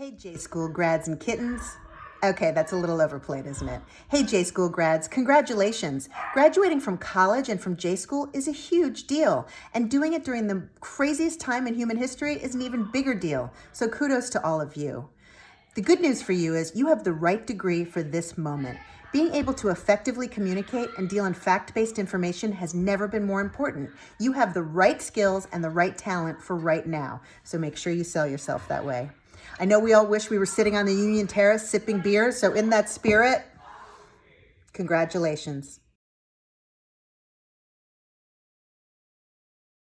Hey, J School grads and kittens. Okay, that's a little overplayed, isn't it? Hey, J School grads, congratulations. Graduating from college and from J School is a huge deal, and doing it during the craziest time in human history is an even bigger deal. So kudos to all of you. The good news for you is you have the right degree for this moment. Being able to effectively communicate and deal in fact-based information has never been more important. You have the right skills and the right talent for right now, so make sure you sell yourself that way. I know we all wish we were sitting on the Union Terrace sipping beer, so in that spirit, congratulations.